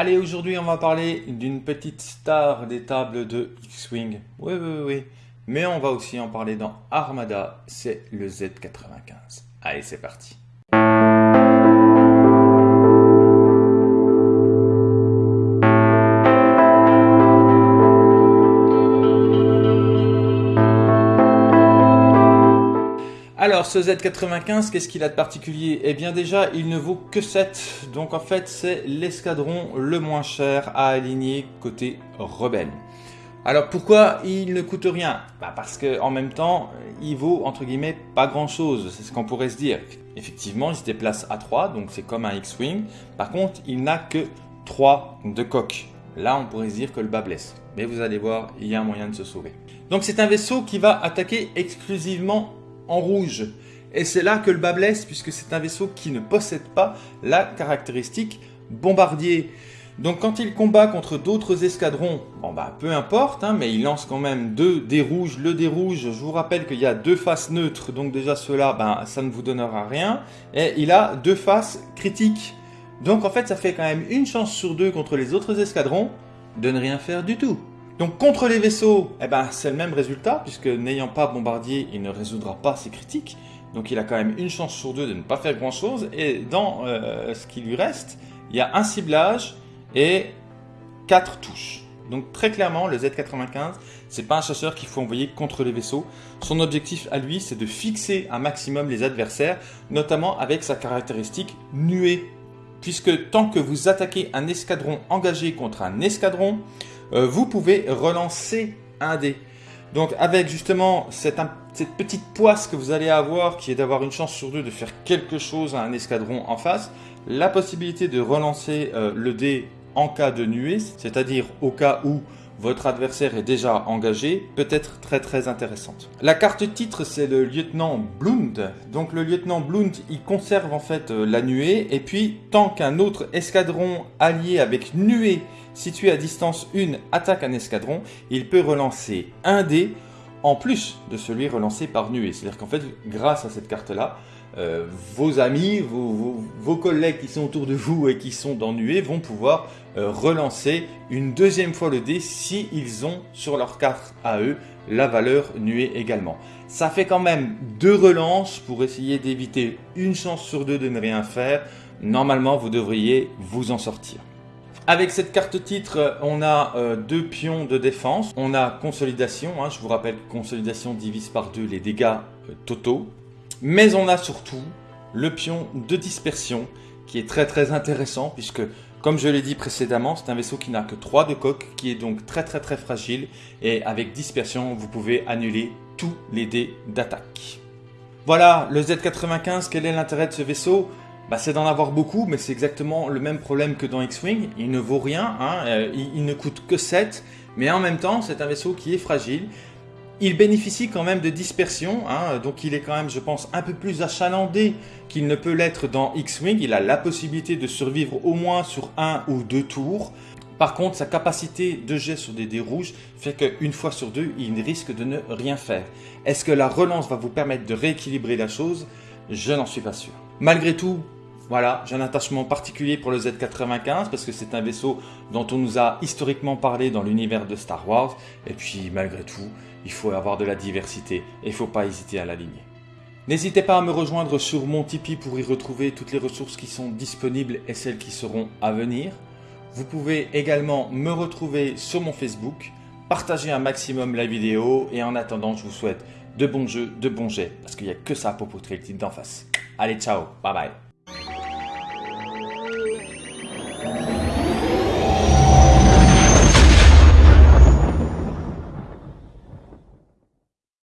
Allez, aujourd'hui, on va parler d'une petite star des tables de X-Wing. Oui, oui, oui. Mais on va aussi en parler dans Armada, c'est le Z95. Allez, c'est parti. Alors ce Z95, qu'est-ce qu'il a de particulier? Eh bien déjà, il ne vaut que 7, donc en fait c'est l'escadron le moins cher à aligner côté rebelle. Alors pourquoi il ne coûte rien? Bah Parce qu'en même temps, il vaut entre guillemets pas grand chose, c'est ce qu'on pourrait se dire. Effectivement, il se déplace à 3, donc c'est comme un X-Wing. Par contre, il n'a que 3 de coque. Là, on pourrait se dire que le bas blesse. Mais vous allez voir, il y a un moyen de se sauver. Donc c'est un vaisseau qui va attaquer exclusivement en rouge. Et c'est là que le bas blesse, puisque c'est un vaisseau qui ne possède pas la caractéristique bombardier. Donc quand il combat contre d'autres escadrons, bon bah peu importe, hein, mais il lance quand même deux dés rouges. Le dé rouge, je vous rappelle qu'il y a deux faces neutres, donc déjà cela, ben, ça ne vous donnera rien. Et il a deux faces critiques. Donc en fait ça fait quand même une chance sur deux contre les autres escadrons de ne rien faire du tout. Donc contre les vaisseaux, eh ben, c'est le même résultat, puisque n'ayant pas bombardier, il ne résoudra pas ses critiques. Donc il a quand même une chance sur deux de ne pas faire grand chose. Et dans euh, ce qui lui reste, il y a un ciblage et quatre touches. Donc très clairement, le Z95, c'est pas un chasseur qu'il faut envoyer contre les vaisseaux. Son objectif à lui, c'est de fixer un maximum les adversaires, notamment avec sa caractéristique nuée. Puisque tant que vous attaquez un escadron engagé contre un escadron, euh, vous pouvez relancer un dé. Donc avec justement cette, petite poisse que vous allez avoir, qui est d'avoir une chance sur deux de faire quelque chose à un escadron en face, la possibilité de relancer euh, le dé en cas de nuée, c'est-à-dire au cas où votre adversaire est déjà engagé, peut être très très intéressante. La carte titre, c'est le lieutenant Blund. Donc le lieutenant Blund, il conserve en fait euh, la nuée, et puis tant qu'un autre escadron allié avec nuée situé à distance 1 attaque un escadron, il peut relancer un dé en plus de celui relancé par nuée. C'est-à-dire qu'en fait, grâce à cette carte-là, euh, vos amis, vos, collègues qui sont autour de vous et qui sont dans nuée vont pouvoir euh, relancer une deuxième fois le dé si ils ont sur leur carte à eux la valeur nuée également. Ça fait quand même deux relances pour essayer d'éviter une chance sur deux de ne rien faire. Normalement, vous devriez vous en sortir. Avec cette carte titre, on a euh, deux pions de défense. On a consolidation. Hein. je vous rappelle que consolidation divise par deux les dégâts totaux. Mais on a surtout le pion de dispersion qui est très très intéressant puisque comme je l'ai dit précédemment, c'est un vaisseau qui n'a que 3 de coque, qui est donc très très très fragile et avec dispersion, vous pouvez annuler tous les dés d'attaque. Voilà, le Z95, quel est l'intérêt de ce vaisseau? Bah, c'est d'en avoir beaucoup, mais c'est exactement le même problème que dans X-Wing. Il ne vaut rien, hein, euh, il, ne coûte que 7, mais en même temps, c'est un vaisseau qui est fragile. Il bénéficie quand même de dispersion, hein, donc il est quand même, je pense, un peu plus achalandé qu'il ne peut l'être dans X-Wing. Il a la possibilité de survivre au moins sur un ou deux tours. Par contre, sa capacité de jet sur des dés rouges fait qu'une fois sur deux, il risque de ne rien faire. Est-ce que la relance va vous permettre de rééquilibrer la chose? Je n'en suis pas sûr. Malgré tout, voilà, j'ai un attachement particulier pour le Z95 parce que c'est un vaisseau dont on nous a historiquement parlé dans l'univers de Star Wars. Et puis malgré tout, il faut avoir de la diversité et il ne faut pas hésiter à l'aligner. N'hésitez pas à me rejoindre sur mon Tipeee pour y retrouver toutes les ressources qui sont disponibles et celles qui seront à venir. Vous pouvez également me retrouver sur mon Facebook, partager un maximum la vidéo et en attendant, je vous souhaite de bons jeux, de bons jets parce qu'il n'y a que ça pour poutrer le titre d'en face. Allez, ciao, bye bye.